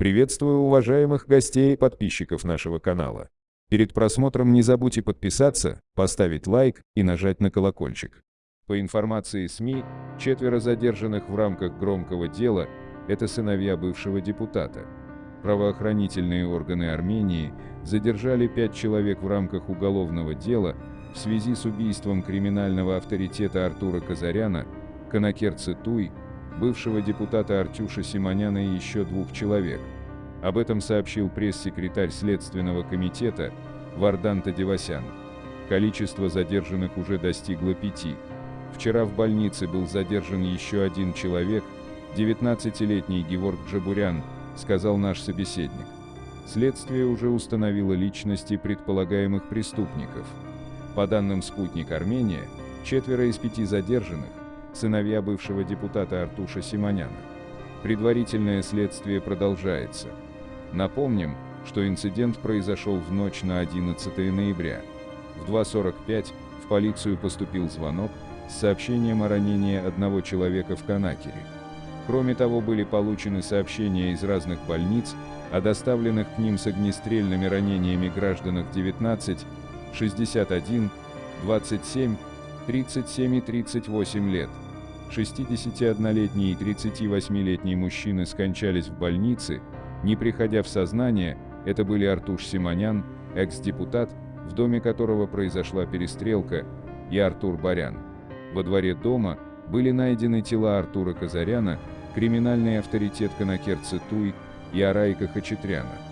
Приветствую уважаемых гостей и подписчиков нашего канала. Перед просмотром не забудьте подписаться, поставить лайк и нажать на колокольчик. По информации СМИ, четверо задержанных в рамках громкого дела – это сыновья бывшего депутата. Правоохранительные органы Армении задержали пять человек в рамках уголовного дела в связи с убийством криминального авторитета Артура Казаряна, Конакер Цитуй, бывшего депутата Артюша Симоняна и еще двух человек. Об этом сообщил пресс-секретарь Следственного комитета Вардан Тадевасян. Количество задержанных уже достигло пяти. Вчера в больнице был задержан еще один человек, 19-летний Геворг Джабурян, сказал наш собеседник. Следствие уже установило личности предполагаемых преступников. По данным «Спутник Армения», четверо из пяти задержанных сыновья бывшего депутата Артуша Симоняна. Предварительное следствие продолжается. Напомним, что инцидент произошел в ночь на 11 ноября. В 2.45 в полицию поступил звонок с сообщением о ранении одного человека в Канакере. Кроме того, были получены сообщения из разных больниц о доставленных к ним с огнестрельными ранениями гражданах 19, 61, 27, 37 и 38 лет. 61-летний и 38-летний мужчины скончались в больнице, не приходя в сознание, это были Артуш Симонян, экс-депутат, в доме которого произошла перестрелка, и Артур Барян. Во дворе дома были найдены тела Артура Казаряна, криминальный авторитет Конакер Цитуй и Арайка Хачатряна.